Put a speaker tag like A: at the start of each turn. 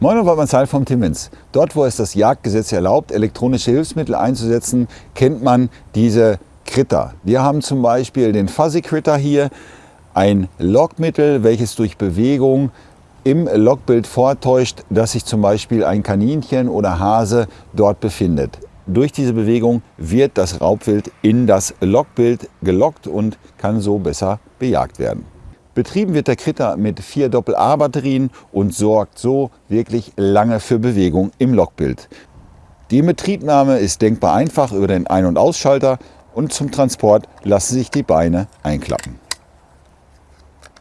A: Moin und Marcel vom Timmins. Dort, wo es das Jagdgesetz erlaubt, elektronische Hilfsmittel einzusetzen, kennt man diese Critter. Wir haben zum Beispiel den Fuzzy Critter hier, ein Lockmittel, welches durch Bewegung im Lockbild vortäuscht, dass sich zum Beispiel ein Kaninchen oder Hase dort befindet. Durch diese Bewegung wird das Raubwild in das Lockbild gelockt und kann so besser bejagt werden. Betrieben wird der Kritter mit vier Doppel-A-Batterien und sorgt so wirklich lange für Bewegung im Lockbild. Die Inbetriebnahme ist denkbar einfach über den Ein- und Ausschalter und zum Transport lassen sich die Beine einklappen.